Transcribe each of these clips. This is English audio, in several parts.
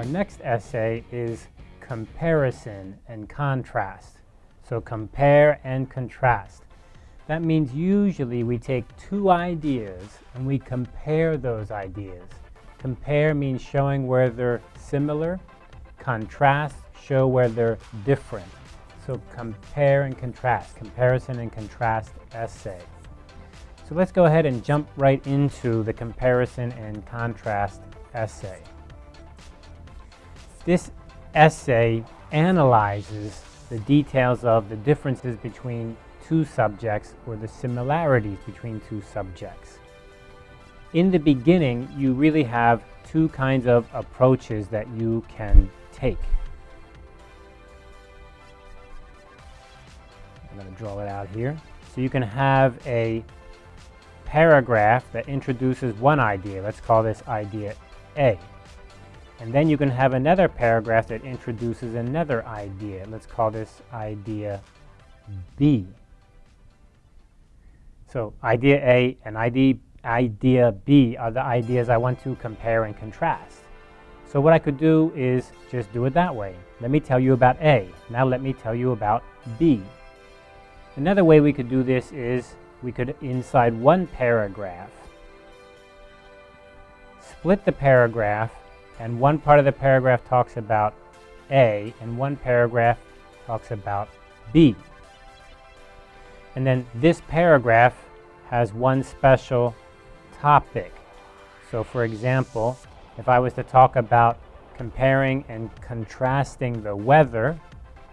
Our next essay is comparison and contrast. So compare and contrast. That means usually we take two ideas and we compare those ideas. Compare means showing where they're similar. Contrast, show where they're different. So compare and contrast, comparison and contrast essay. So let's go ahead and jump right into the comparison and contrast essay. This essay analyzes the details of the differences between two subjects or the similarities between two subjects. In the beginning, you really have two kinds of approaches that you can take. I'm going to draw it out here. So you can have a paragraph that introduces one idea. Let's call this idea A. And then you can have another paragraph that introduces another idea. Let's call this idea B. So idea A and idea, B are the ideas I want to compare and contrast. So what I could do is just do it that way. Let me tell you about A. Now let me tell you about B. Another way we could do this is we could, inside one paragraph, split the paragraph and one part of the paragraph talks about A and one paragraph talks about B. And then this paragraph has one special topic. So for example, if I was to talk about comparing and contrasting the weather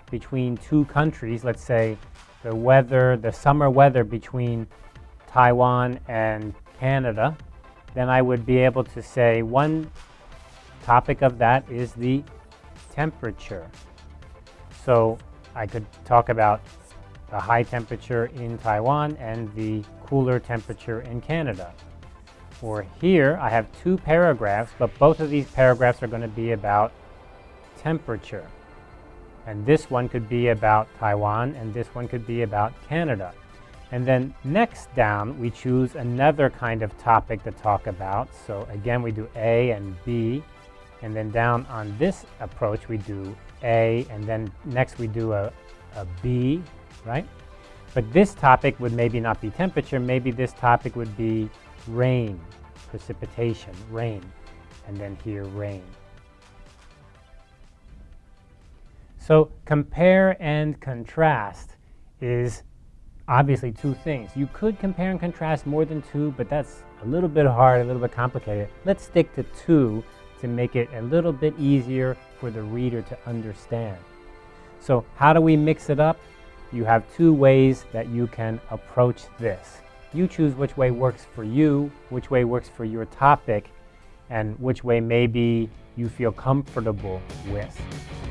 between two countries, let's say the weather, the summer weather between Taiwan and Canada, then I would be able to say one topic of that is the temperature. So I could talk about the high temperature in Taiwan and the cooler temperature in Canada. Or here I have two paragraphs, but both of these paragraphs are going to be about temperature. And this one could be about Taiwan and this one could be about Canada. And then next down, we choose another kind of topic to talk about. So again, we do A and B. And then down on this approach, we do A, and then next we do a, a B, right? But this topic would maybe not be temperature, maybe this topic would be rain, precipitation, rain, and then here rain. So compare and contrast is obviously two things. You could compare and contrast more than two, but that's a little bit hard, a little bit complicated. Let's stick to two to make it a little bit easier for the reader to understand. So how do we mix it up? You have two ways that you can approach this. You choose which way works for you, which way works for your topic, and which way maybe you feel comfortable with.